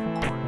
Bye.